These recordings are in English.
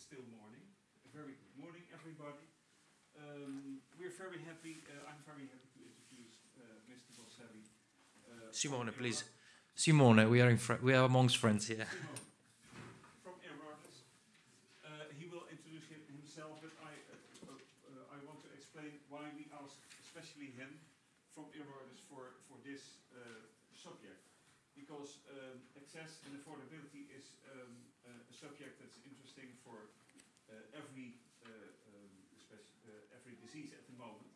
it's still morning. A very good morning, everybody. Um, we're very happy. Uh, I'm very happy to introduce uh, Mr. Bosselli. Uh, Simone, please. Simone, we are in we are amongst friends here. Simone, from Eurordis. Uh, he will introduce him, himself, but I, uh, uh, I want to explain why we asked especially him from Eurordis for, for this uh, subject. Because um, access and affordability is um, uh, a subject for uh, every, uh, um, uh, every disease at the moment.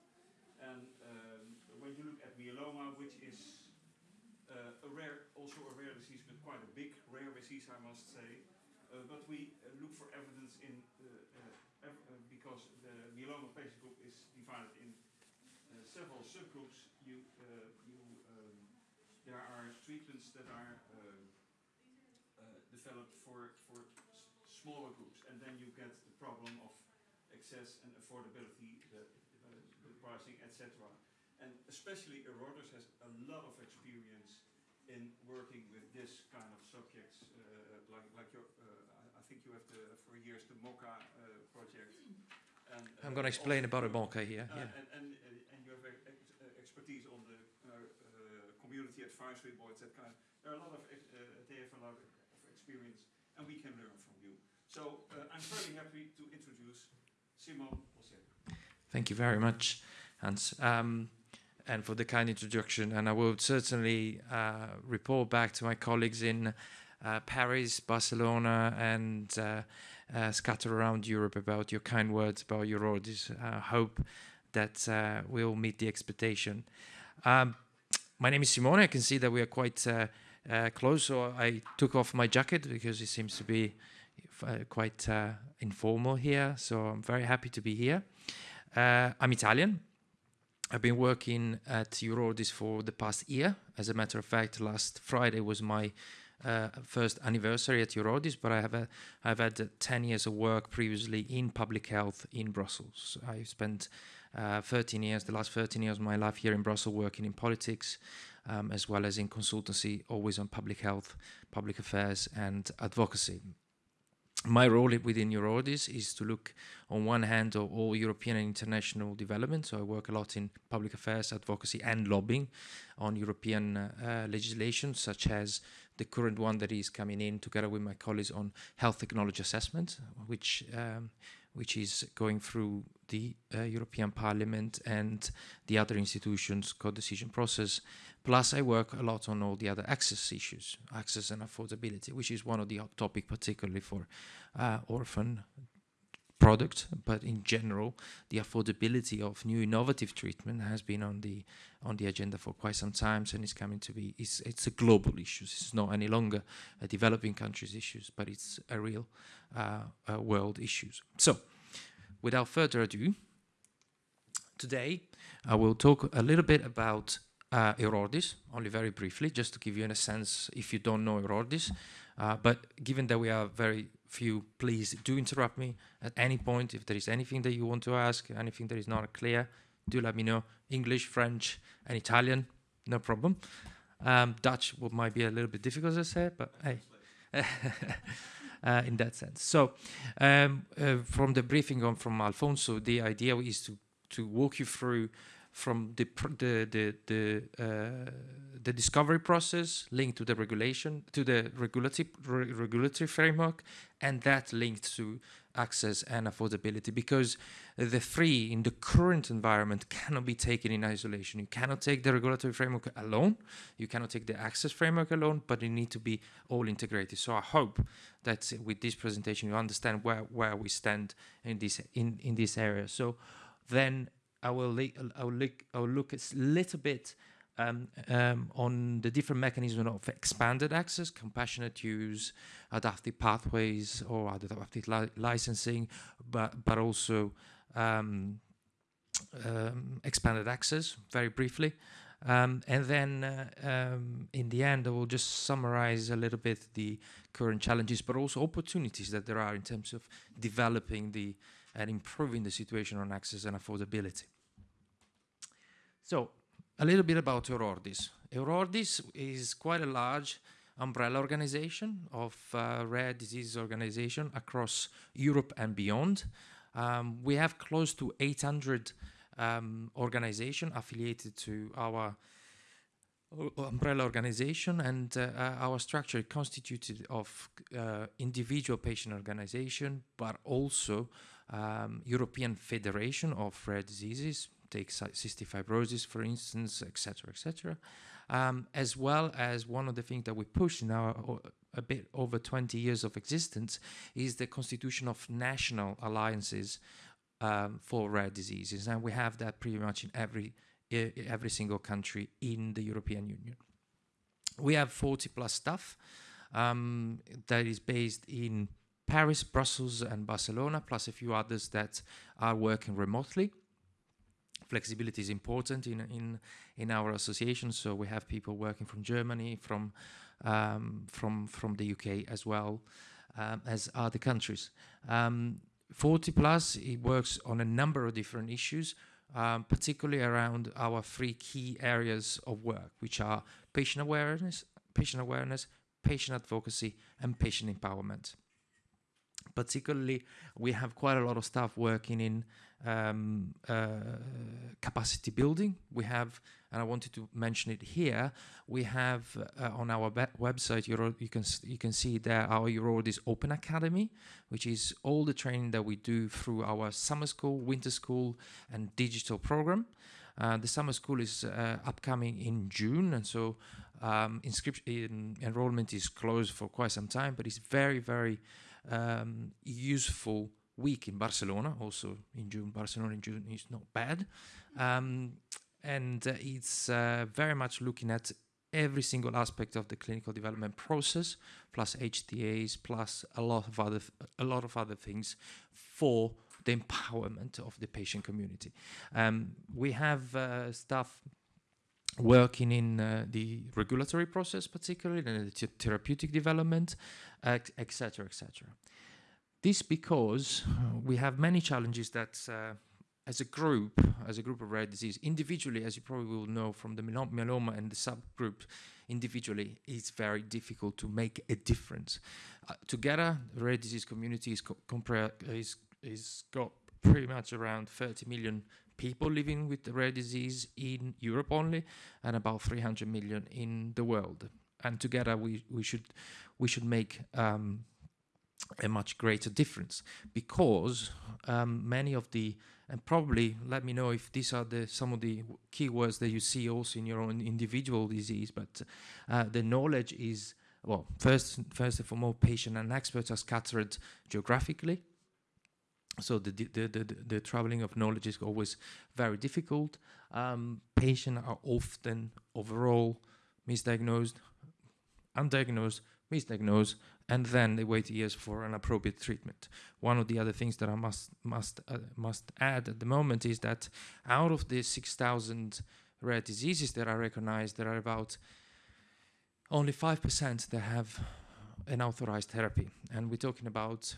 And um, when you look at myeloma, which is uh, a rare, also a rare disease, but quite a big rare disease, I must say. Uh, but we uh, look for evidence in because the myeloma patient group is divided in several subgroups. You, you, um, there are treatments that are um, developed for for smaller groups, and then you get the problem of access and affordability, the, uh, the pricing, etc. And especially Eurordis has a lot of experience in working with this kind of subjects, uh, like like your, uh, I, think you have the for years the MOCA uh, project. And, uh, I'm going to explain about a Bonke here. uh, Yeah. and, and, uh, and you have ex- ex- expertise on the uh, uh, community advisory boards, that kind. There are a lot of, uh, they have a lot of experience, and we can learn from you. So uh, I'm very happy to introduce Thank you very much, Hans, um, and for the kind introduction. And I will certainly uh, report back to my colleagues in uh, Paris, Barcelona, and uh, uh, scattered around Europe about your kind words about Eurordis. I hope that uh, we'll meet the expectation. Um, my name is Simone. I can see that we are quite uh, uh, close, so I took off my jacket because it seems to be uh, quite uh, informal here. So I'm very happy to be here. Uh, I'm Italian. I've been working at Eurordis for the past year. As a matter of fact, last Friday was my uh, first anniversary at Eurordis, but I have a, I've had uh, 10 years of work previously in public health in Brussels. I spent uh, 13 years, the last 13 years of my life here in Brussels, working in politics, um, as well as in consultancy, always on public health, public affairs, and advocacy. My role within Eurordis is to look, on one hand, of all European and international development. So I work a lot in public affairs, advocacy, and lobbying on European uh, uh, legislation, such as the current one that is coming in together with my colleagues on health technology assessment, which um, which is going through the uh, European Parliament and the other institutions' co-decision process. Plus, I work a lot on all the other access issues, access and affordability, which is one of the hot topic, particularly for uh, orphan product, but in general, the affordability of new innovative treatment has been on the on the agenda for quite some time, and it's coming to be. It's it's a global issue. It's not any longer a developing countries issues, but it's a real uh, uh, world issues. So, without further ado, today I will talk a little bit about uh, Eurordis, only very briefly, just to give you a sense if you don't know Eurordis. Uh, but given that we are very few, please do interrupt me at any point if there is anything that you want to ask, anything that is not clear. Do let me know. English, French, and Italian, no problem. Um, Dutch might be a little bit difficult, as I said, but hey. uh, in that sense. So, um, uh, from the briefing on from Alfonso, the idea is to to walk you through from the the the the, uh, the discovery process linked to the regulation to the regulatory re- regulatory framework, and that linked to access and affordability because the three in the current environment cannot be taken in isolation. You cannot take the regulatory framework alone, you cannot take the access framework alone, but they need to be all integrated. So I hope that with this presentation you understand where, where we stand in this in, in this area. So then I will I will look I will look a little bit um, um, on the different mechanisms of expanded access, compassionate use, adaptive pathways, or adaptive li- licensing, but but also um, um, expanded access very briefly. Um, and then uh, um, in the end, I will just summarize a little bit the current challenges, but also opportunities that there are in terms of developing the and improving the situation on access and affordability. So, a little bit about Eurordis. Eurordis is quite a large umbrella organization of uh, rare disease organization across Europe and beyond. Um, we have close to 800 um, organization affiliated to our umbrella organization and uh, uh, our structure constituted of uh, individual patient organization but also um, European Federation of Rare Diseases take cystic fibrosis for instance etc etc um, as well as one of the things that we push now a bit over 20 years of existence is the constitution of national alliances um, for rare diseases and we have that pretty much in every every single country in the European Union. We have 40 plus staff um, that is based in Paris, Brussels, and Barcelona, plus a few others that are working remotely. Flexibility is important in in in our association, so we have people working from Germany, from um, from from the UK as well um, as other countries. Um, 40 plus, it works on a number of different issues um, particularly around our three key areas of work, which are patient awareness, patient awareness, patient advocacy, and patient empowerment. Particularly, we have quite a lot of staff working in um, uh, capacity building. We have, and I wanted to mention it here. We have uh, on our website, Euro, you can you can see there our Eurordis Open Academy, which is all the training that we do through our summer school, winter school, and digital program. Uh, the summer school is uh, upcoming in June, and so um, inscription enrollment is closed for quite some time. But it's very, very um, useful week in Barcelona, also in June. Barcelona in June is not bad. Um, and uh, it's uh, very much looking at every single aspect of the clinical development process, plus HTAs, plus a lot of other a lot of other things for the empowerment of the patient community. Um, we have uh, staff working in uh, the regulatory process, particularly in the therapeutic development, etc., etc. This because we have many challenges that uh, as a group, as a group of rare disease, individually, as you probably will know from the myeloma and the subgroup, individually, it's very difficult to make a difference. Uh, together, the rare disease community is, is, is got pretty much around 30 million people living with the rare disease in Europe only, and about 300 million in the world. And together, we, we should we should make um, a much greater difference because um, many of the and probably let me know if these are the some of the keywords that you see also in your own individual disease but uh, the knowledge is well first first and foremost patient and experts are scattered geographically. So the the, the, the, the traveling of knowledge is always very difficult. Um, patients are often overall misdiagnosed undiagnosed misdiagnosed and then they wait years for an appropriate treatment. One of the other things that I must must uh, must add at the moment is that out of the 6,000 rare diseases that are recognized, there are about only 5% that have an authorized therapy, and we're talking about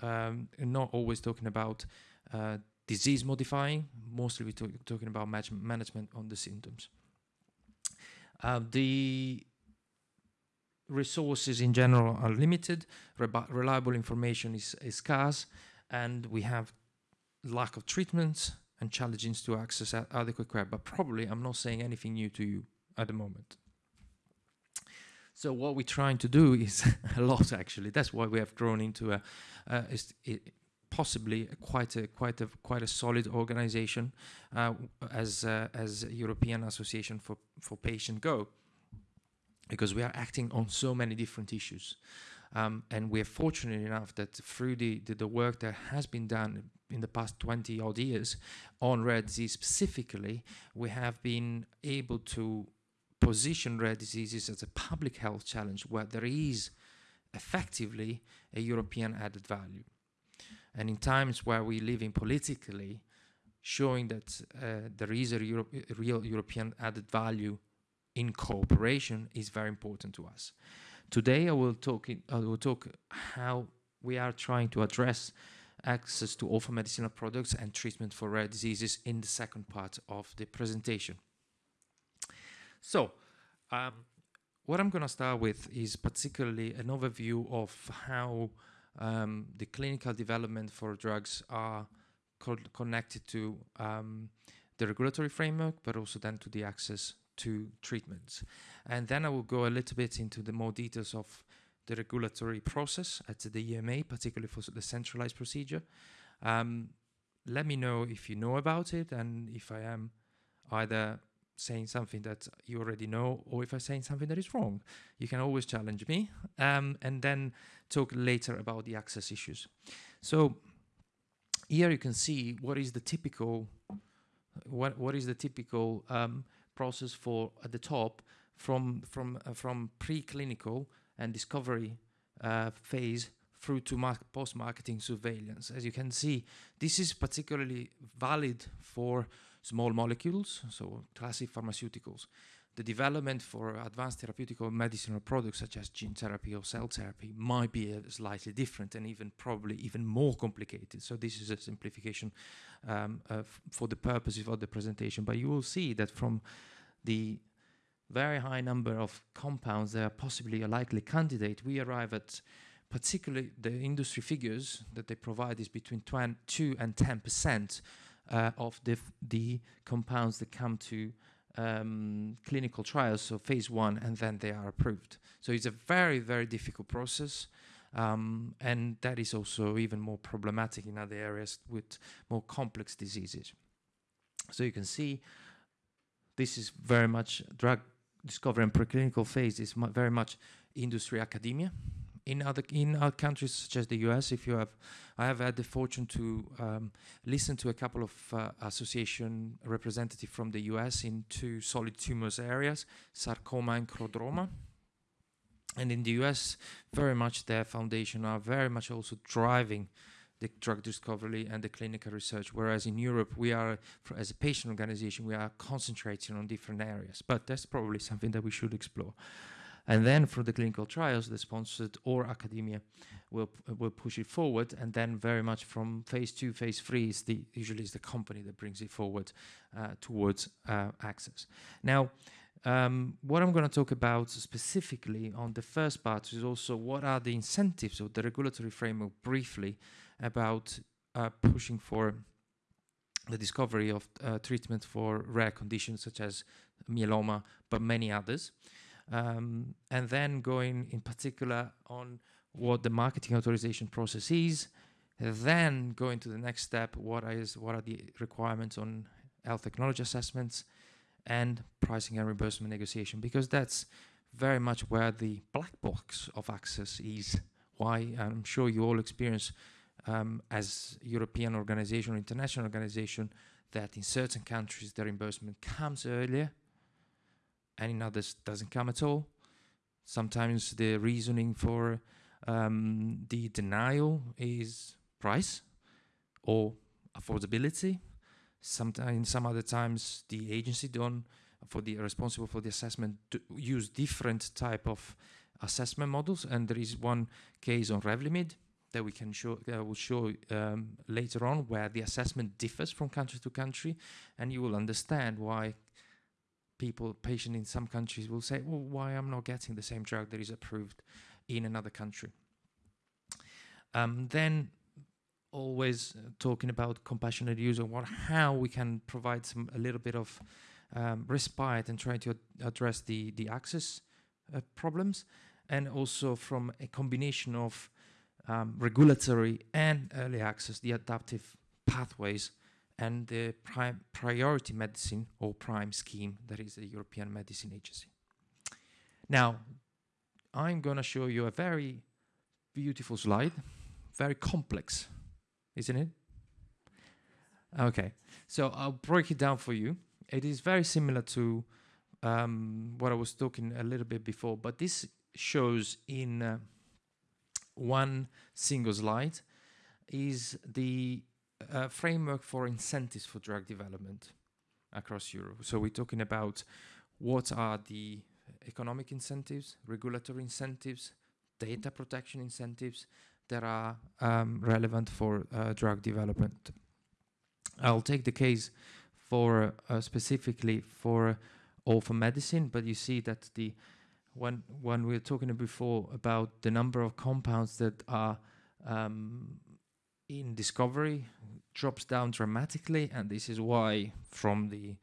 um, not always talking about uh, disease modifying. Mostly we're talking about management on the symptoms. Uh, the resources in general are limited, reliable information is, is scarce, and we have lack of treatments and challenges to access adequate care. But probably I'm not saying anything new to you at the moment. So what we're trying to do is a lot actually. That's why we have grown into a, possibly quite a quite a quite a solid organization uh, as uh, as European Association for for Patient Go because we are acting on so many different issues. Um, and we're fortunate enough that through the, the, the, work that has been done in the past 20 odd years on rare disease specifically, we have been able to position rare diseases as a public health challenge where there is effectively a European added value. And in times where we live in politically, showing that uh, there is a, Euro a real European added value in cooperation is very important to us. Today I will talk in, I will talk how we are trying to address access to orphan medicinal products and treatment for rare diseases in the second part of the presentation. So, um, what I'm going to start with is particularly an overview of how um, the clinical development for drugs are co connected to um, the regulatory framework, but also then to the access to treatments. And then I will go a little bit into the more details of the regulatory process at the EMA, particularly for the centralized procedure. Um, let me know if you know about it and if I am either saying something that you already know or if I'm saying something that is wrong. You can always challenge me um, and then talk later about the access issues. So here you can see what is the typical what what is the typical um, process for at the top from from uh, from preclinical and discovery uh, phase through to post-marketing surveillance. As you can see, this is particularly valid for small molecules, so classic pharmaceuticals. The development for advanced therapeutic or medicinal products such as gene therapy or cell therapy might be uh, slightly different and even probably even more complicated. So this is a simplification um, uh, for the purposes of the presentation. But you will see that from the very high number of compounds that are possibly a likely candidate, we arrive at particularly the industry figures that they provide is between 2 and 10 percent uh, of the, the compounds that come to um, clinical trials, so phase one, and then they are approved. So it's a very, very difficult process. Um, and that is also even more problematic in other areas with more complex diseases. So you can see this is very much drug discovery and preclinical phase is very much industry academia in other in other countries such as the US, if you have, I have had the fortune to um, listen to a couple of uh, association representatives from the US in two solid tumors areas, sarcoma and chordoma. And in the US, very much their foundation are very much also driving the drug discovery and the clinical research, whereas in Europe, we are, as a patient organization, we are concentrating on different areas. But that's probably something that we should explore. And then for the clinical trials, the sponsored or academia will will push it forward. And then very much from phase two, phase three is the usually is the company that brings it forward uh, towards uh, access. Now, um, what I'm going to talk about specifically on the first part is also what are the incentives of the regulatory framework briefly about uh, pushing for the discovery of uh, treatment for rare conditions such as myeloma, but many others um, and then going in particular on what the marketing authorization process is, then going to the next step, what is what are the requirements on health technology assessments and pricing and reimbursement negotiation, because that's very much where the black box of access is. Why I'm sure you all experience um, as European organization or international organization that in certain countries the reimbursement comes earlier and in others doesn't come at all. Sometimes the reasoning for um, the denial is price or affordability. Sometimes, in some other times, the agency don't for the responsible for the assessment use different type of assessment models. And there is one case on Revlimid that we can show, uh, will show um, later on, where the assessment differs from country to country, and you will understand why people, patient in some countries will say, well, why I'm not getting the same drug that is approved in another country. Um, then always uh, talking about compassionate use and what, how we can provide some a little bit of um, respite and try to ad address the, the access uh, problems and also from a combination of um, regulatory and early access, the adaptive pathways and the priority medicine or PRIME scheme, that is the European Medicine Agency. Now, I'm going to show you a very beautiful slide, very complex, isn't it? Okay, so I'll break it down for you. It is very similar to um, what I was talking a little bit before, but this shows in uh, one single slide is the a framework for incentives for drug development across Europe. So we're talking about what are the economic incentives, regulatory incentives, data protection incentives that are um, relevant for uh, drug development. I'll take the case for uh, specifically for orphan medicine, but you see that the when when we were talking before about the number of compounds that are um, in discovery drops down dramatically, and this is why, from the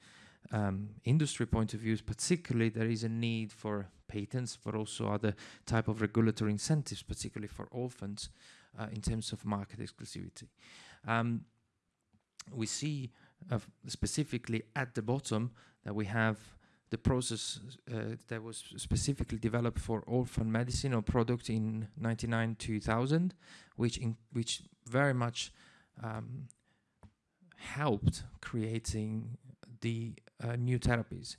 um, industry point of view, particularly there is a need for patents, but also other type of regulatory incentives, particularly for orphans, uh, in terms of market exclusivity. Um, we see uh, specifically at the bottom that we have the process uh, that was specifically developed for orphan medicine or product in 99 2000 which which very much um, helped creating the uh, new therapies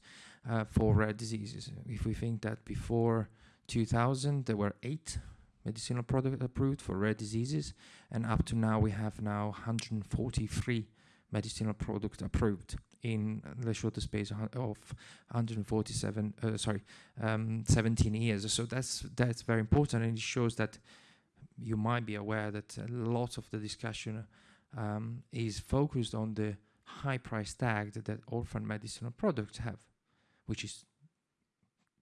uh, for rare diseases. If we think that before 2000 there were eight medicinal products approved for rare diseases and up to now we have now 143 medicinal product approved in the shorter space of 147 uh, sorry um, 17 years. So that's that's very important and it shows that you might be aware that a lot of the discussion um, is focused on the high price tag that, that orphan medicinal products have which is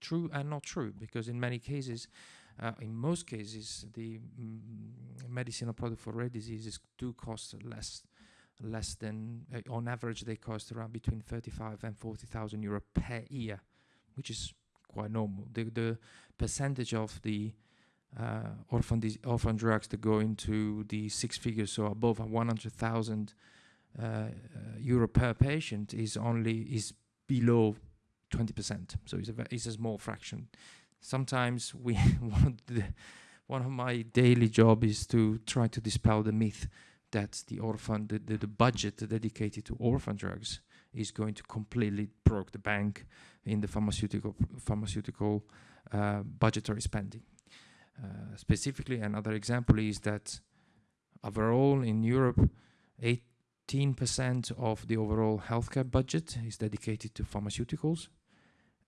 true and not true because in many cases uh, in most cases the mm, medicinal product for rare diseases do cost less less than uh, on average they cost around between 35 and 40,000 euro per year which is quite normal. The the percentage of the uh, orphan orphan drugs that go into the six figures so above 100,000 uh, uh, euro per patient is only is below 20% so it's a it's a small fraction. Sometimes we one of the one of my daily job is to try to dispel the myth that the orphan, the, the, the budget dedicated to orphan drugs is going to completely broke the bank in the pharmaceutical pharmaceutical uh, budgetary spending. Uh, specifically, another example is that overall in Europe, 18% of the overall healthcare budget is dedicated to pharmaceuticals.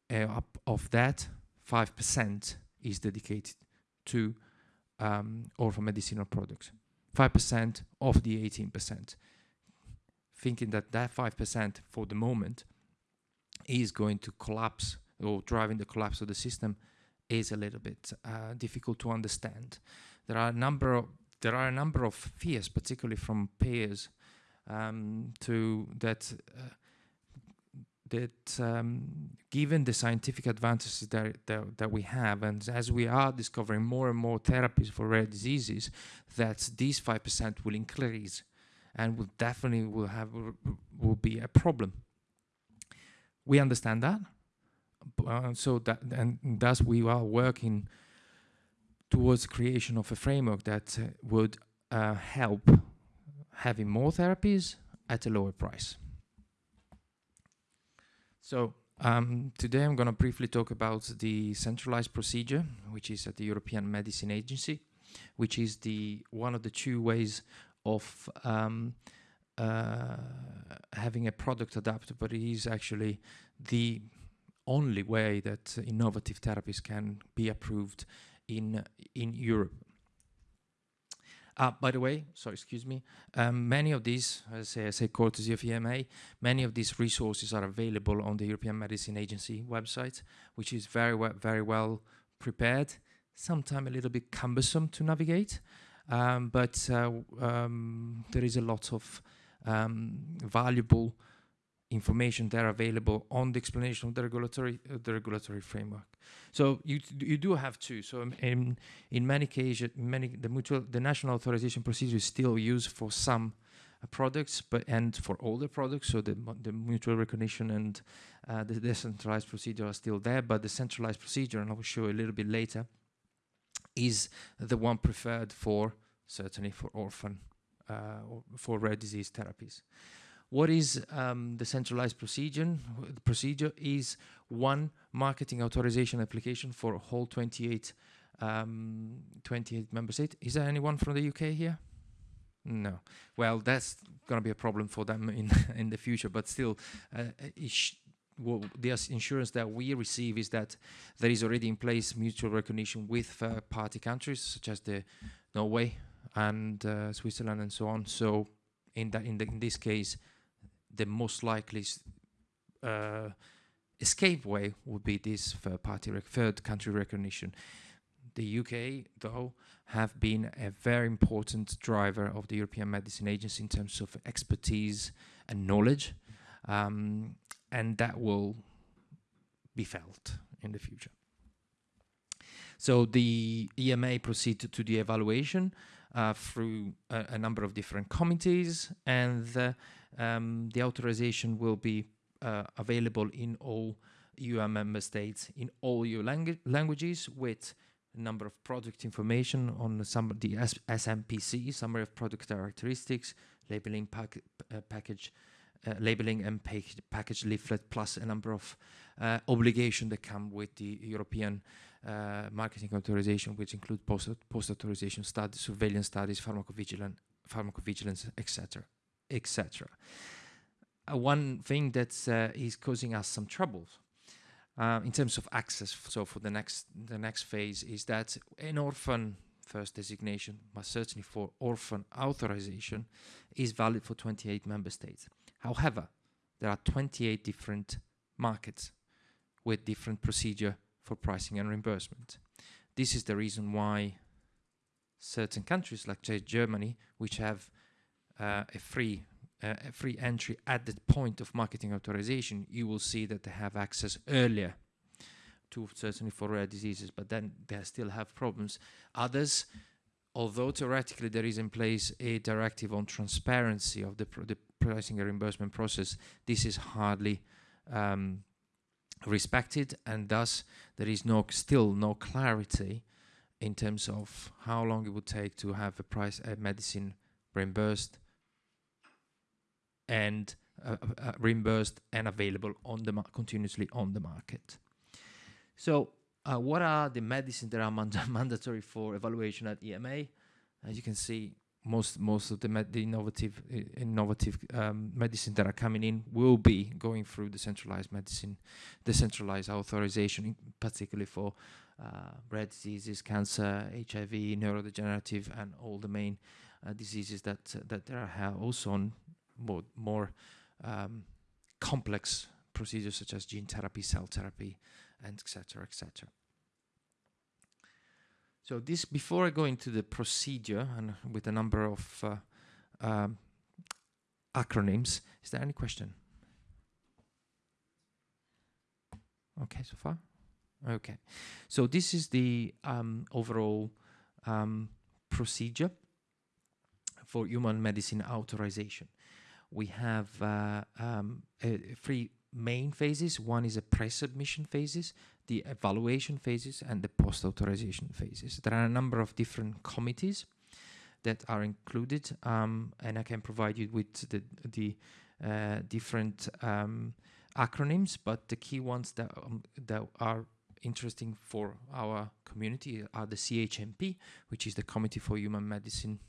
Uh, up of that, 5% is dedicated to um, orphan medicinal products. 5% of the 18%, thinking that that 5% for the moment is going to collapse or driving the collapse of the system is a little bit uh, difficult to understand. There are a number of there are a number of fears, particularly from peers, um, to that uh, that um, given the scientific advances that, that, that, we have, and as we are discovering more and more therapies for rare diseases, that these 5% will increase and will definitely will have will be a problem. We understand that. Uh, so that and thus we are working towards creation of a framework that uh, would uh, help having more therapies at a lower price. So um, today I'm going to briefly talk about the centralized procedure, which is at the European Medicine Agency, which is the one of the two ways of um, uh, having a product adapted, but it is actually the only way that innovative therapies can be approved in in Europe. Uh, by the way, sorry, excuse me, um, many of these, as I say, I say courtesy of EMA, many of these resources are available on the European Medicine Agency website, which is very, well, very well prepared, sometimes a little bit cumbersome to navigate, um, but uh, um, there is a lot of um, valuable information that are available on the explanation of the regulatory uh, the regulatory framework. So you you do have to. So in in many cases, many the mutual the national authorization procedure is still used for some uh, products, but and for older products. So the the mutual recognition and uh, the decentralized procedure are still there, but the centralized procedure, and I will show a little bit later, is the one preferred for certainly for orphan uh, or for rare disease therapies. What is um, the centralized procedure? The procedure is one marketing authorization application for whole 28, um, 28 member states. Is there anyone from the UK here? No. Well, that's going to be a problem for them in in the future. But still, uh, well, the insurance that we receive is that there is already in place mutual recognition with third-party countries such as the Norway and uh, Switzerland and so on. So in that in, the, in this case, the most likely uh, escape way would be this third party, third country recognition. The UK, though, have been a very important driver of the European Medicine Agency in terms of expertise and knowledge, um, and that will be felt in the future. So the EMA proceeded to the evaluation through a, a, number of different committees, and the, um, the authorization will be uh, available in all EU member states in all EU langu languages with a number of product information on some the S SMPC, summary of product characteristics, labeling pack uh, package, uh, labeling and package, package leaflet, plus a number of uh, obligations that come with the European uh, marketing authorization, which include post, post authorization studies, surveillance studies, pharmacovigilance, pharmacovigilance, etc., etc. Uh, one thing that uh, is causing us some troubles uh, in terms of access. So for the next the next phase is that an orphan first designation, but certainly for orphan authorization, is valid for 28 member states. However, there are 28 different markets with different procedure for pricing and reimbursement. This is the reason why certain countries like Germany, which have uh, a free uh, a free entry at the point of marketing authorization, you will see that they have access earlier to certainly for rare diseases, but then they still have problems. Others, although theoretically there is in place a directive on transparency of the, pr the pricing and reimbursement process, this is hardly um, respected and thus there is no still no clarity in terms of how long it would take to have a price a medicine reimbursed and uh, uh, uh reimbursed and available on the continuously on the market. So uh, what are the medicines that are mand mandatory for evaluation at EMA? As you can see, most most of the, the innovative innovative um, medicine that are coming in will be going through the centralized medicine, the centralized authorization, particularly for uh, rare diseases, cancer, HIV, neurodegenerative, and all the main uh, diseases that uh, that there are also on more more um, complex procedures such as gene therapy, cell therapy, and etc. etc. So this, before I go into the procedure and with a number of uh, um, acronyms, is there any question? Okay, so far? Okay. So this is the um, overall um, procedure for human medicine authorization. We have uh, um, three main phases. One is a pre-submission phases, the evaluation phases and the post-authorization phases. There are a number of different committees that are included um, and I can provide you with the, the uh, different um, acronyms, but the key ones that, um, that are interesting for our community are the CHMP, which is the Committee for Human Medicine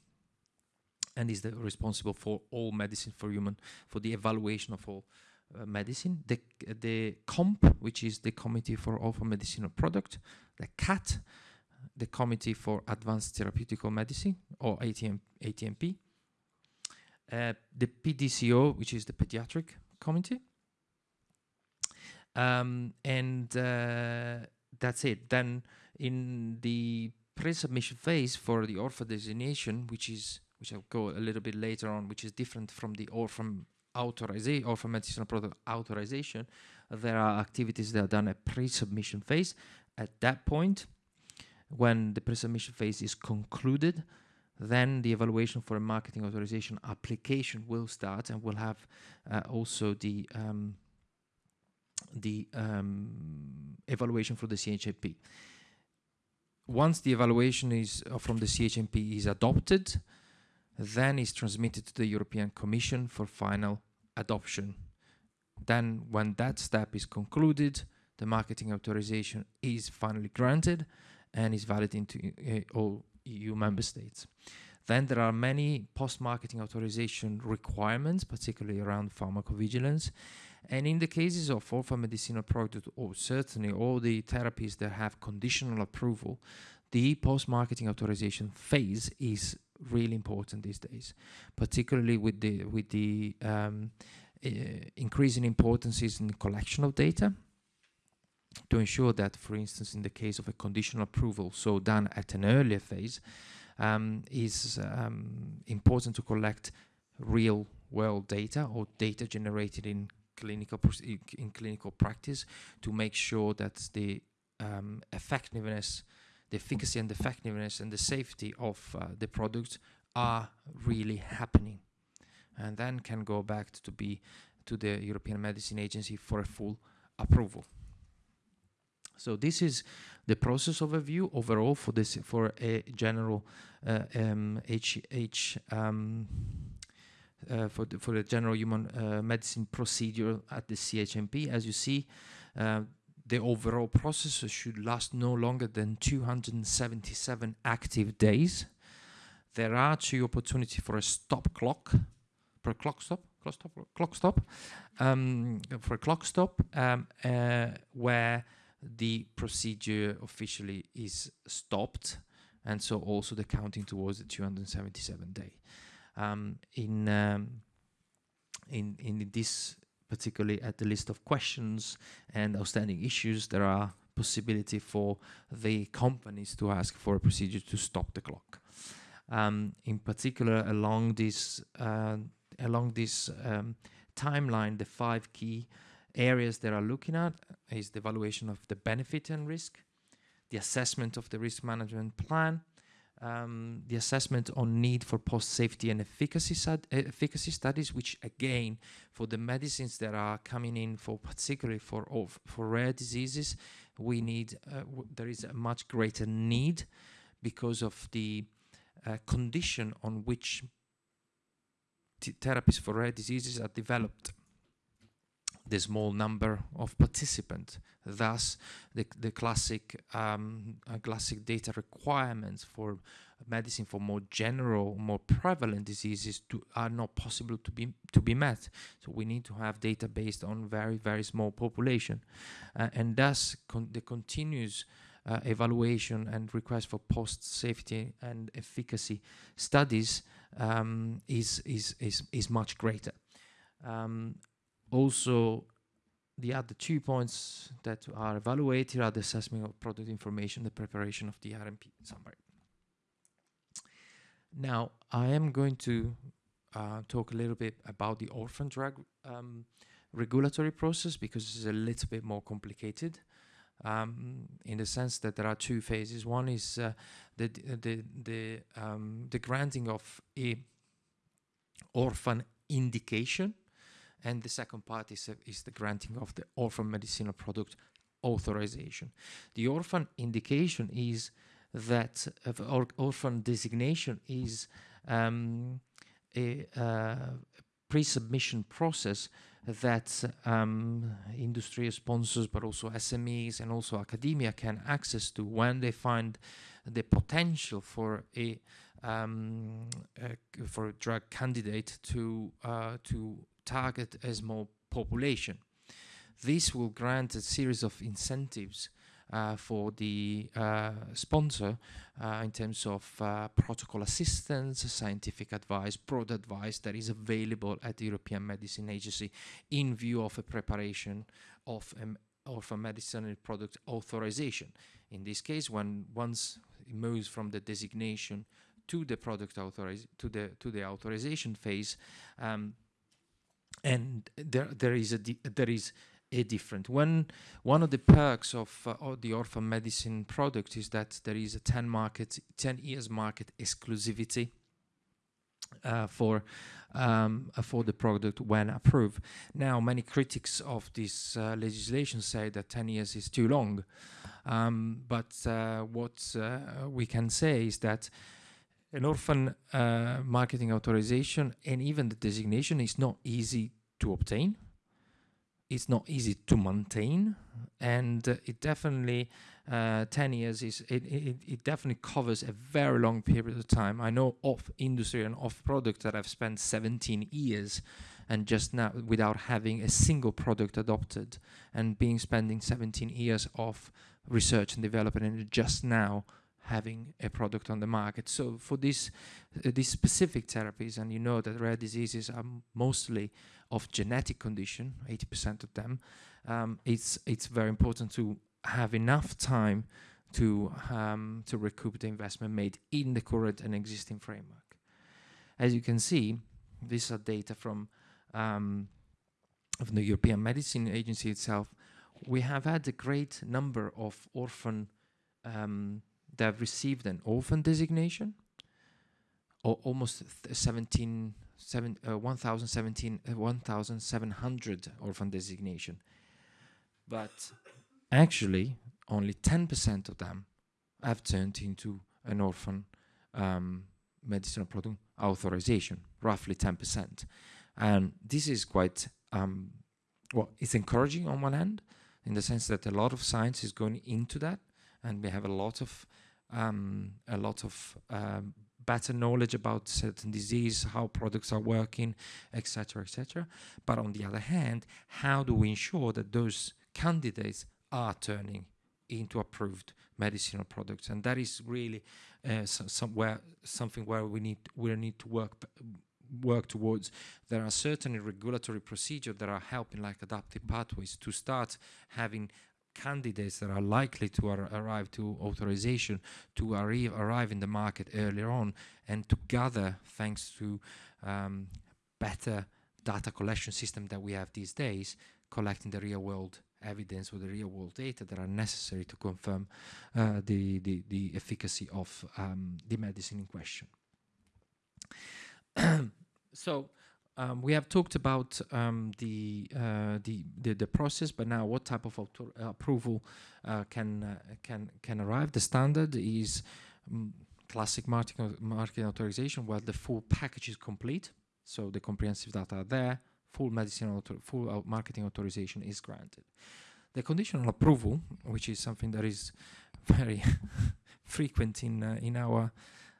and is the responsible for all medicine for human, for the evaluation of all uh, medicine, the, the COMP, which is the Committee for Orphan Medicinal Product, the CAT, the Committee for Advanced Therapeutical Medicine, or ATM, ATMP, uh, the PDCO, which is the Pediatric Committee, um, and uh, that's it. Then in the pre-submission phase for the orphan designation, which is which I'll go a little bit later on, which is different from the orphan authorization or for medicinal product authorization, there are activities that are done at pre-submission phase. At that point, when the pre-submission phase is concluded, then the evaluation for a marketing authorization application will start and will have uh, also the um, the um, evaluation for the CHMP. Once the evaluation is uh, from the CHMP is adopted, then is transmitted to the European Commission for final adoption. Then when that step is concluded, the marketing authorization is finally granted and is valid into uh, all EU member states. Then there are many post-marketing authorization requirements, particularly around pharmacovigilance. And in the cases of orphan medicinal product, or certainly all the therapies that have conditional approval, the post-marketing authorization phase is really important these days, particularly with the with the um, uh, increasing importance is in the collection of data to ensure that, for instance, in the case of a conditional approval, so done at an earlier phase, um, is um, important to collect real world data or data generated in clinical in clinical practice to make sure that the um, effectiveness, the efficacy and the effectiveness and the safety of uh, the product are really happening, and then can go back to be to the European Medicine Agency for a full approval. So this is the process overview overall for this for a general uh, um, H, H um, uh, for the, for the general human uh, medicine procedure at the CHMP. As you see, uh, the overall process should last no longer than 277 active days. There are two opportunities for a stop clock, for a clock stop, clock stop, clock stop, um, for a clock stop, um, uh, where the procedure officially is stopped, and so also the counting towards the 277 day. Um, in um, in in this particularly at the list of questions and outstanding issues, there are possibility for the companies to ask for a procedure to stop the clock. Um, in particular, along this uh, along this um, timeline, the five key areas that are looking at is the evaluation of the benefit and risk, the assessment of the risk management plan, um, the assessment on need for post-safety and efficacy, efficacy studies, which again, for the medicines that are coming in for particularly for for rare diseases, we need uh, there is a much greater need because of the uh, condition on which therapies for rare diseases are developed the small number of participants. Thus, the, the classic um, uh, classic data requirements for medicine for more general, more prevalent diseases to, are not possible to be to be met. So we need to have data based on very very small population, uh, and thus con the continuous uh, evaluation and request for post safety and efficacy studies um, is, is is is much greater. Um, also the other two points that are evaluated are the assessment of product information, the preparation of the RMP summary. Now, I am going to uh, talk a little bit about the orphan drug um, regulatory process because it's a little bit more complicated um, in the sense that there are two phases. One is uh, the the the um, the granting of a orphan indication and the second part is, uh, is the granting of the orphan medicinal product authorization. The orphan indication is that uh, orphan designation is um, a uh, pre-submission process that um, industry sponsors, but also SMEs and also academia can access to when they find the potential for a um, uh, for a drug candidate to uh, to target a small population. This will grant a series of incentives uh, for the uh, sponsor uh, in terms of uh, protocol assistance, scientific advice, broad advice that is available at the European Medicine Agency in view of a preparation of, um, of a medicinal product authorization. In this case, when once it moves from the designation to the product authoriz to the to the authorization phase, um, and there there is a there is a different one one of the perks of, uh, the orphan medicine product is that there is a 10 market 10 years market exclusivity uh, for um, uh, for the product when approved. Now, many critics of this uh, legislation say that 10 years is too long, um, but uh, what uh, we can say is that an orphan uh, marketing authorization and even the designation is not easy to obtain. It's not easy to maintain, and uh, it definitely uh, 10 years is it, it, it definitely covers a very long period of time. I know off industry and off product that I've spent 17 years and just now without having a single product adopted and being spending 17 years of research and development and just now having a product on the market. So for this, uh, these specific therapies, and you know that rare diseases are mostly of genetic condition, 80% of them, um, it's it's very important to have enough time to um, to recoup the investment made in the current and existing framework. As you can see, these are data from um, of the European Medicine Agency itself. We have had a great number of orphan um, that have received an orphan designation, or almost 17, seven, uh, 1,017, uh, 1,700 orphan designation. But actually, only 10% of them have turned into an orphan um, medicinal product authorization, roughly 10%. And this is quite, um, well, it's encouraging on one hand, in the sense that a lot of science is going into that, and we have a lot of um, a lot of um, better knowledge about certain disease, how products are working, etc., etc. But on the other hand, how do we ensure that those candidates are turning into approved medicinal products? And that is really uh, so, somewhere something where we need we need to work work towards. There are certainly regulatory procedures that are helping, like adaptive pathways, to start having candidates that are likely to ar arrive to authorization to arri arrive in the market earlier on and to gather thanks to um, better data collection system that we have these days collecting the real world evidence or the real world data that are necessary to confirm uh, the, the, the efficacy of um, the medicine in question. so um, we have talked about um, the, uh, the, the, the process, but now what type of uh, approval uh, can uh, can can arrive? The standard is um, classic marketing marketing authorization, where the full package is complete, so the comprehensive data are there, full medicine full marketing authorization is granted. The conditional approval, which is something that is very frequent in uh, in our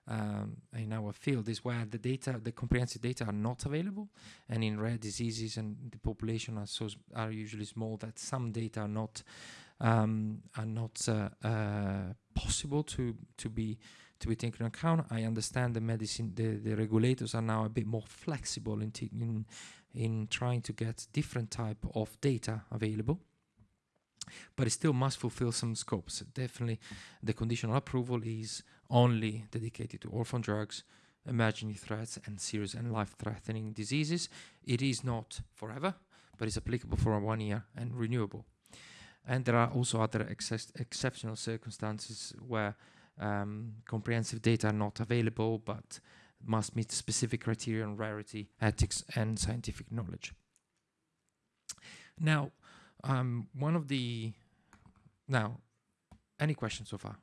um, in our field is where the data, the comprehensive data are not available, and in rare diseases and the population are so are usually small that some data are not um, are not uh, uh, possible to to be to be taken into account. I understand the medicine, the, the regulators are now a bit more flexible in in in trying to get different type of data available but it still must fulfill some scopes. Definitely, the conditional approval is only dedicated to orphan drugs, emerging threats, and serious and life-threatening diseases. It is not forever, but it's applicable for one year and renewable. And there are also other exceptional circumstances where um, comprehensive data are not available, but must meet specific criteria on rarity, ethics, and scientific knowledge. Now, um, one of the now, any questions so far?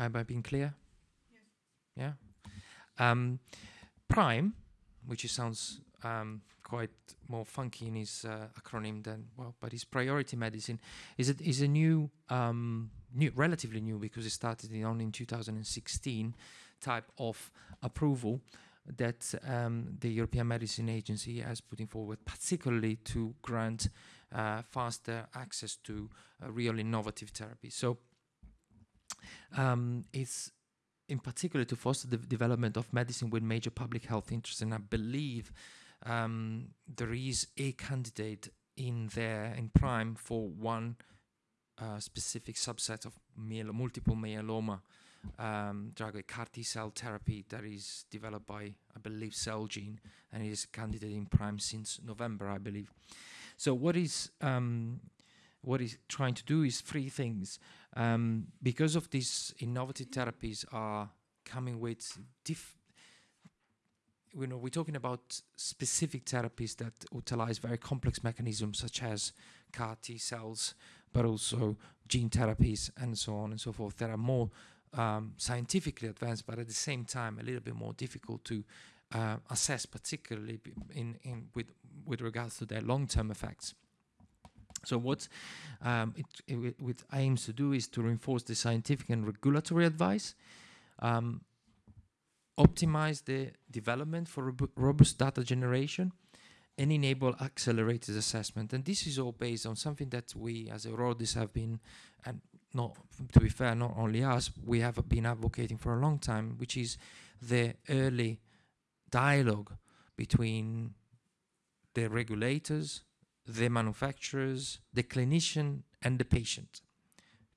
Have I been clear? Yes. Yeah. Um, Prime, which sounds um, quite more funky in his uh, acronym than well, but his priority medicine is a, is a new, um, new, relatively new because it started in, only in 2016 type of approval that um, the European Medicine Agency has putting forward, particularly to grant uh, faster access to uh, real innovative therapy. So um, it's in particular to foster the development of medicine with major public health interests. And I believe um, there is a candidate in there in prime for one uh, specific subset of multiple myeloma um, drug, a CAR T cell therapy that is developed by, I believe, Celgene, and is candidate in prime since November, I believe. So what is um, what is trying to do is three things. Um, because of these innovative therapies are coming with diff you know, we're talking about specific therapies that utilize very complex mechanisms such as CAR T cells, but also gene therapies and so on and so forth. There are more um, scientifically advanced, but at the same time a little bit more difficult to uh, assess, particularly in, in with with regards to their long-term effects. So what um, it, it, it, aims to do is to reinforce the scientific and regulatory advice, um, optimize the development for robust data generation, and enable accelerated assessment. And this is all based on something that we as Eurordis have been, and not to be fair, not only us, we have been advocating for a long time, which is the early dialogue between the regulators, the manufacturers, the clinician, and the patient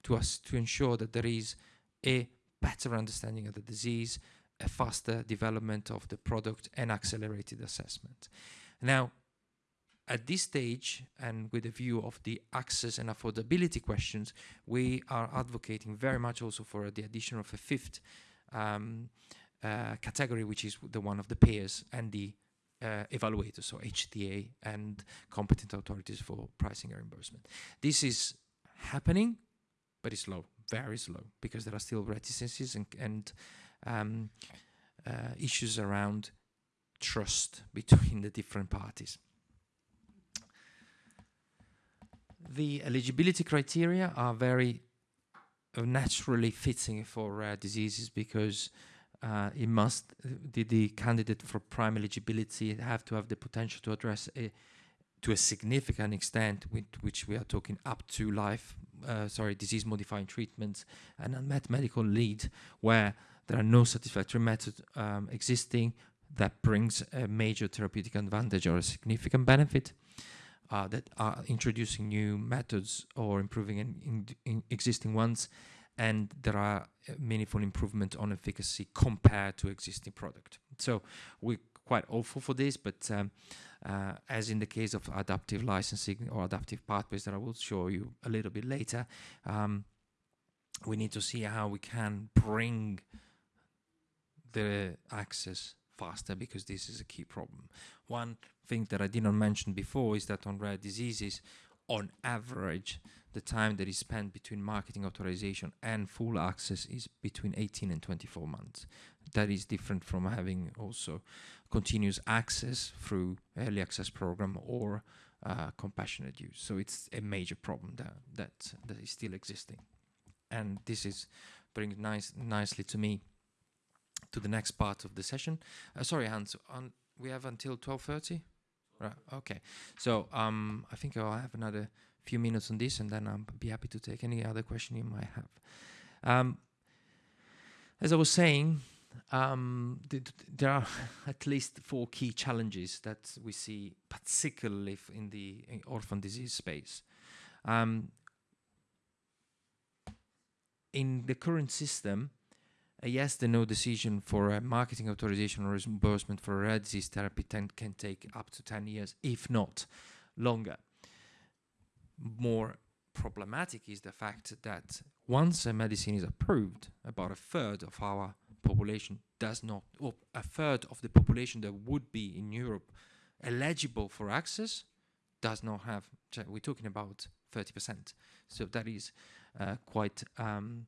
to us to ensure that there is a better understanding of the disease, a faster development of the product, and accelerated assessment. Now, at this stage, and with a view of the access and affordability questions, we are advocating very much also for the addition of a fifth um, uh, category, which is the one of the payers and the uh, evaluators, so HTA and competent authorities for pricing and reimbursement. This is happening, but it's slow, very slow, because there are still reticences and, and um, uh, issues around trust between the different parties. The eligibility criteria are very uh, naturally fitting for rare diseases because uh, it must the, the candidate for prime eligibility have to have the potential to address a to a significant extent with which we are talking up to life uh, sorry disease modifying treatments and unmet medical need where there are no satisfactory methods um, existing that brings a major therapeutic advantage or a significant benefit uh, that are introducing new methods or improving in, in, in existing ones and there are uh, meaningful improvement on efficacy compared to existing product. So we're quite hopeful for this, but um, uh, as in the case of adaptive licensing or adaptive pathways that I will show you a little bit later, um, we need to see how we can bring the access faster because this is a key problem. One thing that I did not mention before is that on rare diseases, on average, the time that is spent between marketing authorization and full access is between 18 and 24 months. That is different from having also continuous access through early access program or uh, compassionate use. So it's a major problem that, that, that is still existing. And this is brings nice, nicely to me to the next part of the session. Uh, sorry, Hans, on, we have until 12.30? Right, okay. So um, I think I'll have another few minutes on this and then I'll be happy to take any other question you might have. Um, as I was saying, um, th there are at least four key challenges that we see, particularly in the in orphan disease space. Um, in the current system, a yes the no decision for a marketing authorization or reimbursement for rare disease therapy can take up to 10 years, if not longer. More problematic is the fact that once a medicine is approved, about a third of our population does not, or a third of the population that would be in Europe eligible for access does not have, we're talking about 30%. So that is uh, quite um,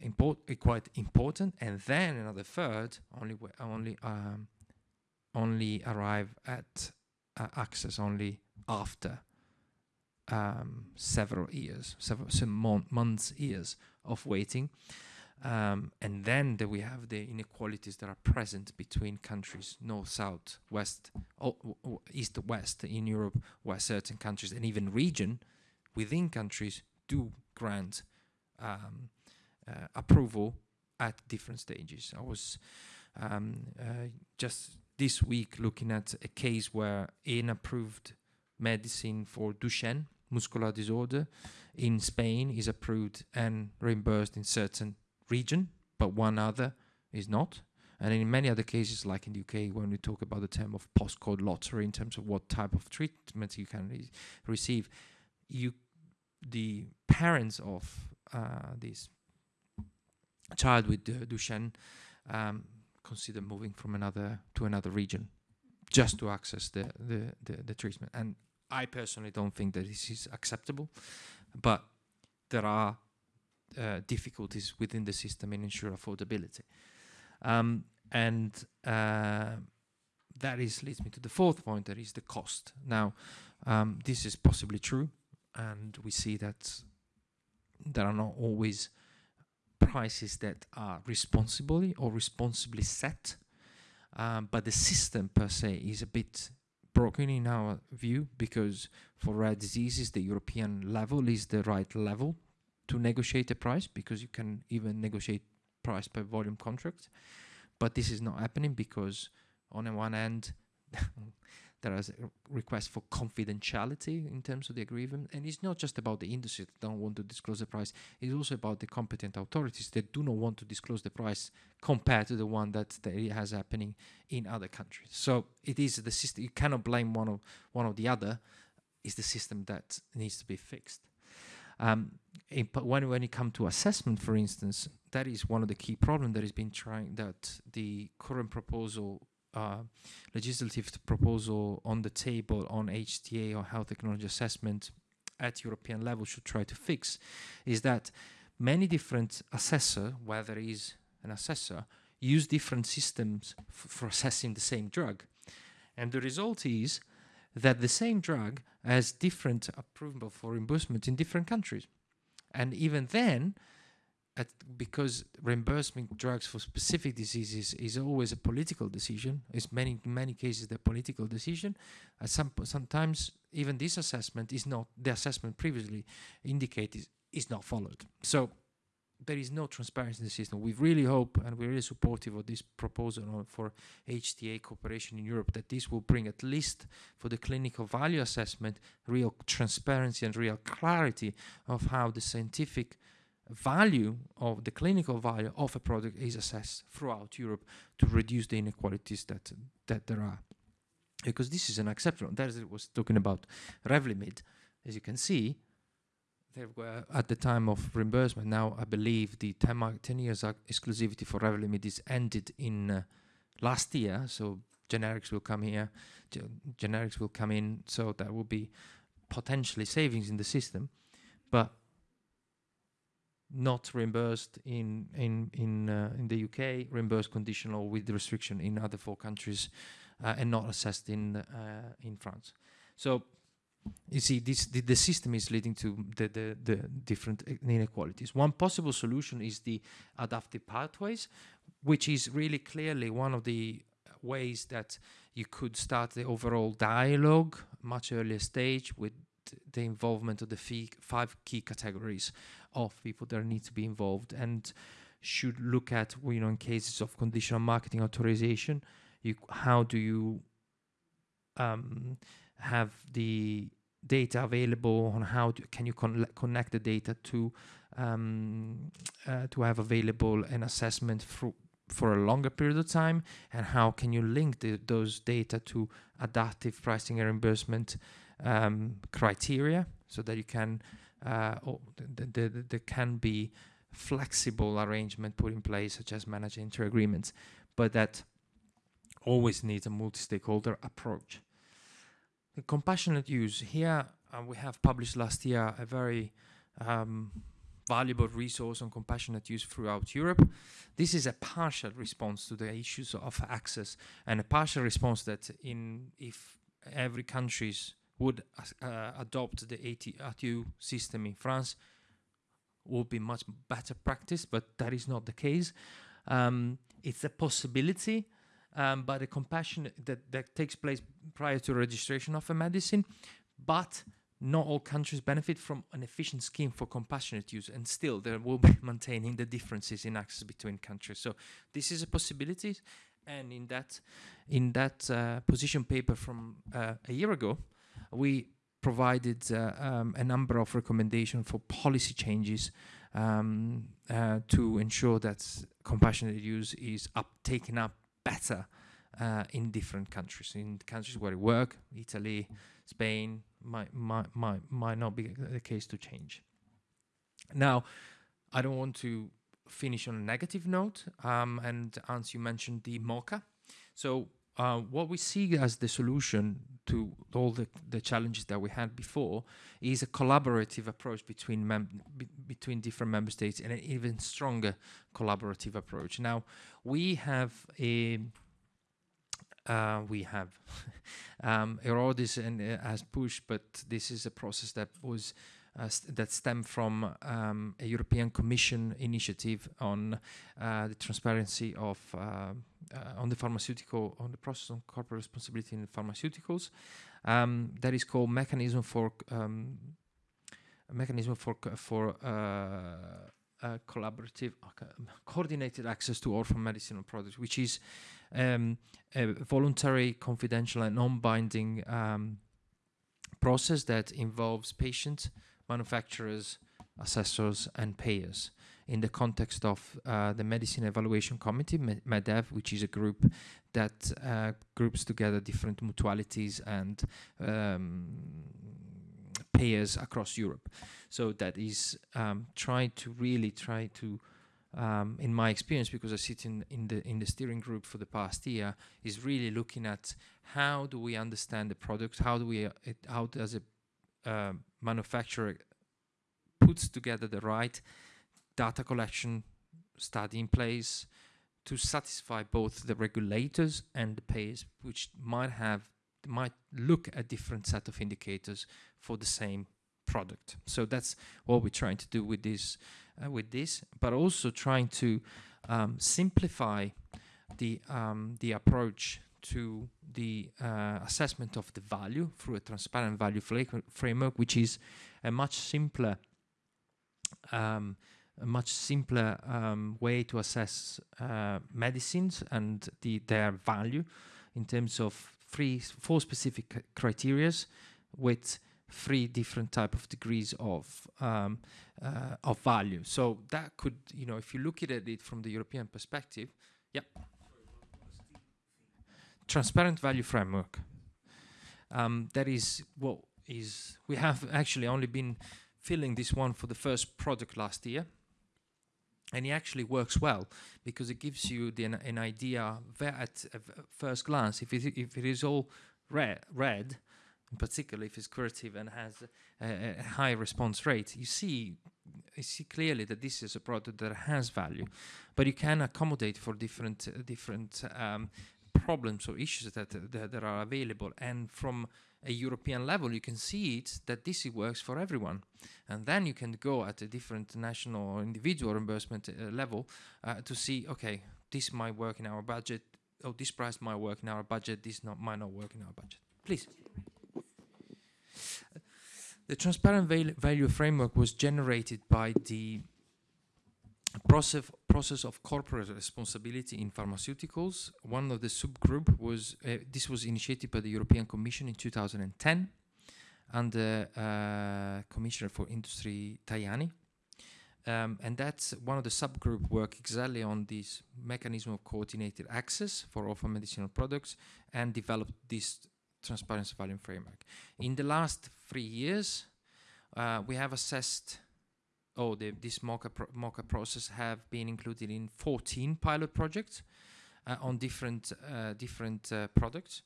import, uh, quite important, and then another third only only um, only arrive at uh, access only after um, several years, several some mon months, years of waiting. Um, and then we have the inequalities that are present between countries, north, south, west, east, west in Europe, where certain countries and even region within countries do grant um, uh, approval at different stages. I was um, uh, just this week looking at a case where an approved medicine for Duchenne muscular disorder in Spain is approved and reimbursed in certain region, but one other is not. And in many other cases, like in the UK, when we talk about the term of postcode lottery in terms of what type of treatment you can re receive, you the parents of uh, these child with Duchenne um, consider moving from another to another region just to access the, the, the, the, treatment. And I personally don't think that this is acceptable, but there are uh, difficulties within the system in ensure affordability. Um, and uh, that is leads me to the fourth point, that is the cost. Now, um, this is possibly true, and we see that there are not always prices that are responsibly or responsibly set, um, but the system per se is a bit broken in our view because for rare diseases the European level is the right level to negotiate a price because you can even negotiate price per volume contract. But this is not happening because on the one hand, there is a request for confidentiality in terms of the agreement. And it's not just about the industry that don't want to disclose the price. It's also about the competent authorities that do not want to disclose the price compared to the one that has happening in other countries. So it is the system. You cannot blame one of one or the other. It's the system that needs to be fixed. Um, in, when when it comes to assessment, for instance, that is one of the key problems that has been trying that the current proposal uh, legislative proposal on the table on HTA or health technology assessment at European level should try to fix is that many different assessor, whether is an assessor, use different systems for assessing the same drug. And the result is that the same drug has different approval for reimbursement in different countries. And even then, at, because reimbursement drugs for specific diseases is always a political decision. It's many many cases the political decision. Uh, some sometimes even this assessment is not the assessment previously indicated is not followed. So there is no transparency in the system. We really hope and we're really supportive of this proposal for HTA cooperation in Europe that this will bring at least for the clinical value assessment real transparency and real clarity of how the scientific value of the clinical value of a product is assessed throughout Europe to reduce the inequalities that that there are. Because this is an acceptable. That is, was talking about Revlimid. As you can see, there were at the time of reimbursement. Now I believe the 10, 10 years exclusivity for Revlimid is ended in uh, last year. So generics will come here, generics will come in. So that will be potentially savings in the system, but not reimbursed in in in uh, in the UK, reimbursed conditional with the restriction in other four countries, uh, and not assessed in uh, in France. So you see, this the, the, system is leading to the, the the different inequalities. One possible solution is the adaptive pathways, which is really clearly one of the ways that you could start the overall dialogue much earlier stage with the involvement of the five key categories of people that need to be involved and should look at you know in cases of conditional marketing authorization you how do you um, have the data available on how to, can you con connect the data to um, uh, to have available an assessment for for a longer period of time? And how can you link the, those data to adaptive pricing and reimbursement um, criteria so that you can uh, oh, there can be flexible arrangement put in place, such as managed entry agreements, but that always needs a multi-stakeholder approach. The compassionate use here uh, we have published last year a very um, valuable resource on compassionate use throughout Europe. This is a partial response to the issues of access and a partial response that in if every country's would uh, adopt the ATU system in France would be much better practice, but that is not the case. Um, it's a possibility, um, but a compassion that, that takes place prior to registration of a medicine, but not all countries benefit from an efficient scheme for compassionate use, and still there will be maintaining the differences in access between countries. So this is a possibility, and in that in that uh, position paper from uh, a year ago, we provided uh, um, a number of recommendations for policy changes um, uh, to ensure that compassionate use is up taken up better uh, in different countries. In countries where we work, Italy, Spain, might, might, might, might not be the case to change. Now, I don't want to finish on a negative note, um, and Hans, you mentioned the MOCA. So uh, what we see as the solution to all the, the challenges that we had before is a collaborative approach between be between different member states and an even stronger collaborative approach. Now we have a uh, we have um, and uh, has pushed, but this is a process that was st that stem from um, a European Commission initiative on uh, the transparency of uh, uh, on the pharmaceutical on the process on corporate responsibility in pharmaceuticals. Um, that is called mechanism for um, mechanism for for uh, uh, collaborative, uh, coordinated access to orphan medicinal products, which is um, a voluntary, confidential, and non-binding um, process that involves patients, manufacturers, assessors, and payers. In the context of uh, the Medicine Evaluation Committee, MEDEV, which is a group that uh, groups together different mutualities and um, payers across Europe. So that is um, trying to really try to, um, in my experience, because I sit in, in the in the steering group for the past year, is really looking at how do we understand the product, how do we, uh, it, how does a uh, manufacturer puts together the right data collection study in place to satisfy both the regulators and the payers, which might have might look at different set of indicators for the same product. So that's what we're trying to do with this, uh, with this, but also trying to um, simplify the um, the approach to the uh, assessment of the value through a transparent value framework, which is a much simpler. Um, a much simpler um, way to assess uh, medicines and the, their value in terms of three, four specific c- criterias with three different type of degrees of um, uh, of value. So that could, you know, if you look at it from the European perspective, yeah, transparent value framework. Um, that is what is we have actually only been filling this one for the first product last year and it actually works well because it gives you the, an, an idea at first glance if it, if it is all red, red in particular if it's curative and has a, a high response rate you see you see clearly that this is a product that has value but you can accommodate for different different um, problems or issues that, that that are available and from a European level, you can see it that this works for everyone, and then you can go at a different national or individual reimbursement uh, level uh, to see, okay, this might work in our budget. Oh, this price might work in our budget. This not might not work in our budget. Please. The transparent val- value framework was generated by the process process of corporate responsibility in pharmaceuticals. One of the subgroup was uh, this was initiated by the European Commission in 2010 under uh, Commissioner for Industry Tajani. Um, and that's one of the subgroup work exactly on this mechanism of coordinated access for orphan medicinal products and developed this transparency value framework. In the last three years, uh, we have assessed oh, the, this MOCA, pro- MOCA process have been included in 14 pilot projects uh, on different uh, different uh, products,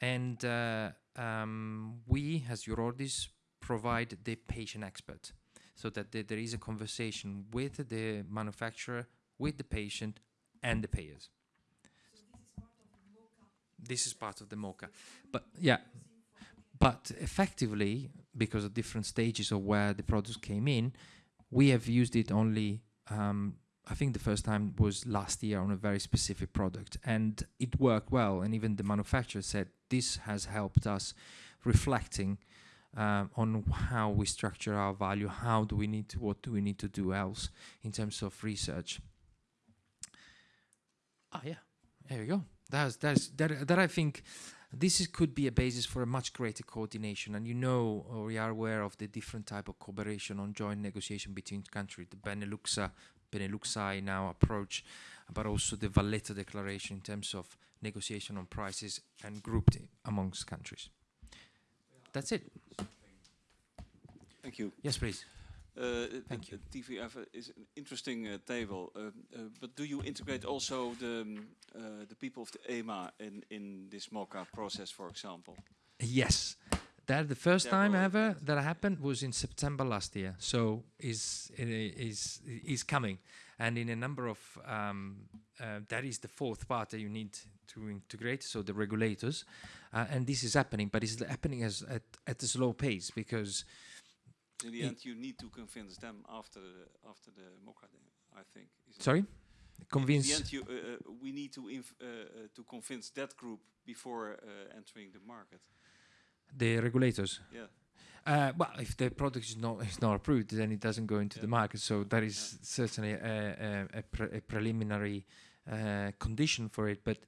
and uh, um, we, as Eurordis, provide the patient expert, so that the, there is a conversation with the manufacturer, with the patient, and the payers. This is part of the MOCA, but yeah, but effectively, because of different stages of where the products came in, we have used it only um, i think the first time was last year on a very specific product and it worked well and even the manufacturer said this has helped us reflecting um, on how we structure our value how do we need to what do we need to do else in terms of research. Ah yeah. There you go. That's that's that, that i think this is, could be a basis for a much greater coordination and you know or we are aware of the different type of cooperation on joint negotiation between countries the uh, beneluxa beneluxi now approach but also the valletta declaration in terms of negotiation on prices and grouped amongst countries. That's it. Thank you. yes please Uh, Thank you. TVF is an interesting uh, table, uh, uh, but do you integrate also the um, uh, the people of the EMA in in this MOCA process, for example? Yes. That the first time ever that happened was in September last year. So is is is coming, and in a number of um, uh, that is the fourth part that you need to integrate. So the regulators, uh, and this is happening, but it's happening as at at a slow pace because In the end, you need to convince them after the, after the MOCA, then, I think. sorry, In the end, you, uh, uh, we need to inf uh, uh, to convince that group before uh, entering the market. the regulators. Yeah. Uh, well, if the product is not is not approved, then it doesn't go into the market. So that is certainly a, a, a, pre- a preliminary uh, condition for it. But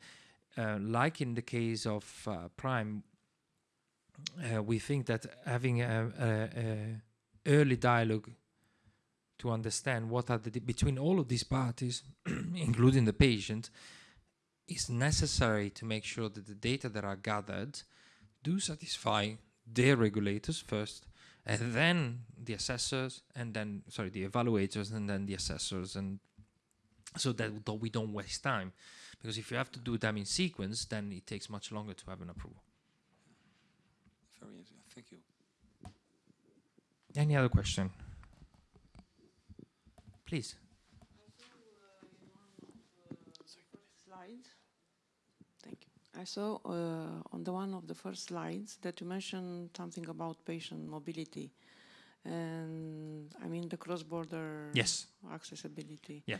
uh, like in the case of uh, Prime, uh, we think that having a early dialogue to understand what are the between all of these parties, including the patient, is necessary to make sure that the data that are gathered do satisfy their regulators first, and then the assessors, and then sorry, the evaluators, and then the assessors, and so that th- we don't waste time. Because if you have to do them in sequence, then it takes much longer to have an approval. Very. Any other question? Please. slides. Thank you. I saw uh, on the one of the first slides that you mentioned something about patient mobility, and I mean the cross-border Yes. accessibility. Yeah.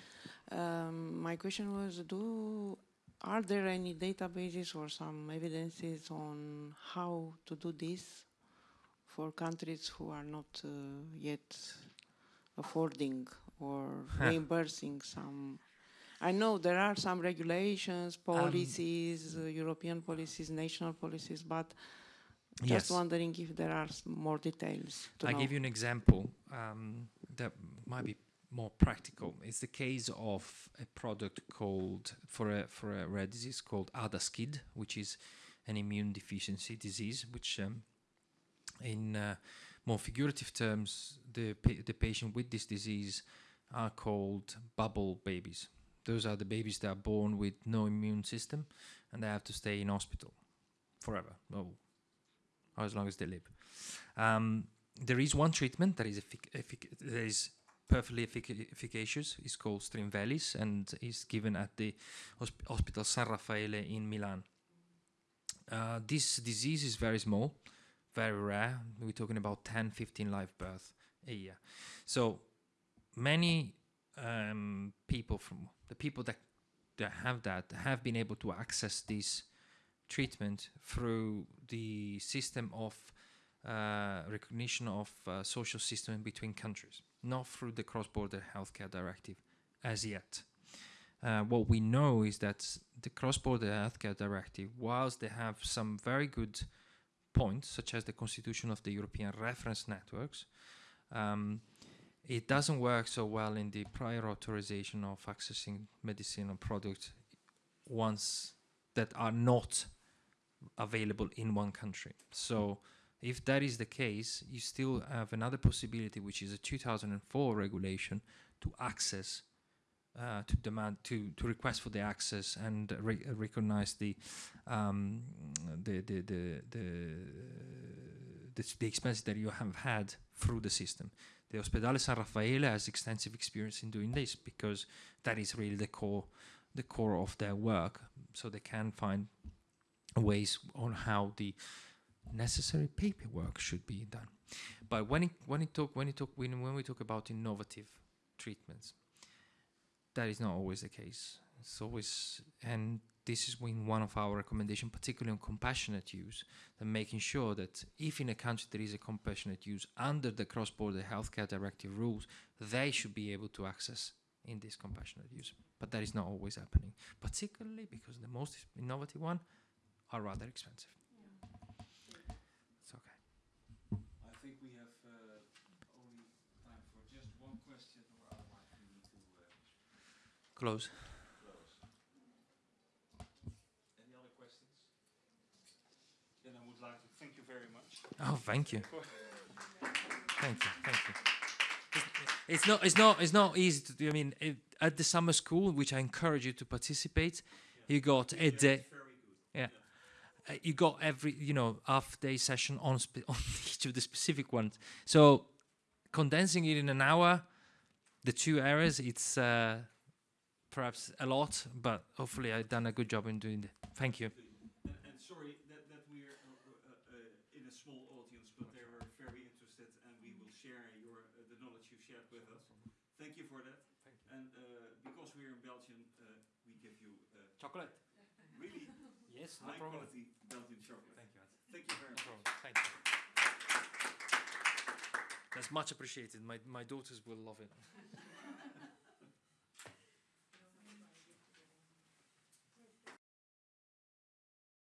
Um, my question was: Do are there any databases or some evidences on how to do this for countries who are not uh, yet affording or reimbursing some? I know there are some regulations, Um, policies, uh, European policies, national policies, but just yes. wondering if there are more details. To I know. give you an example um, that might be more practical. It's the case of a product called for a for a rare disease called ADA-SCID, which is an immune deficiency disease, which um, in uh, more figurative terms, the pa- the patient with this disease are called bubble babies. Those are the babies that are born with no immune system, and they have to stay in hospital forever, or as long as they live. Um, there is one treatment that is that is perfectly effic- efficacious. It's called Strimvelis and is given at the hosp- Hospital San Raffaele in Milan. Uh, this disease is very small, very rare. We're talking about 10, 15 live births a year. So many um, people from the people that that have that have been able to access this treatment through the system of uh, recognition of uh, social system between countries, not through the cross-border healthcare directive as yet. Uh, what we know is that the cross-border healthcare directive, whilst they have some very good points, such as the constitution of the European reference networks, um, it doesn't work so well in the prior authorization of accessing medicinal products once that are not available in one country. So if that is the case, you still have another possibility, which is a 2004 regulation to access, uh, to demand, to, to request for the access and re- recognize the, um, the, the, the, the, the, the expenses that you have had through the system. The Ospedale San Raffaele has extensive experience in doing this because that is really the core, the core of their work. So they can find ways on how the necessary paperwork should be done. But when it when it talk when it talk when when we talk about innovative treatments, that is not always the case. It's always and this is when one of our recommendations, particularly on compassionate use, and making sure that if in a country there is a compassionate use under the cross-border healthcare directive rules, they should be able to access in this compassionate use. But that is not always happening, particularly because the most innovative one are rather expensive. It's okay. I think we have uh, only time for just one question, or otherwise we need to uh, Close. close. Any other questions? Then I would like to thank you very much. Oh, thank you. Thank you. Thank you. It's- not. It's not. It's not easy to do. I mean, it, at the summer school, which I encourage you to participate, you got a day. Very good. uh, you got every you know half day session on on each of the specific ones. So condensing it in an hour, the two areas, it's uh, perhaps a lot, but hopefully I've done a good job in doing it. Thank you. And, and sorry that, that we're uh, uh, in a small audience, but they were very interested, and we will share your uh, the knowledge you shared with us. Thank you for that. And uh, because we're in Belgium, uh, we give you uh, Chocolate. really Yes, high quality Belgian chocolate. Thank you. Thank you very much. Thank you. That's much appreciated. My my daughters will love it.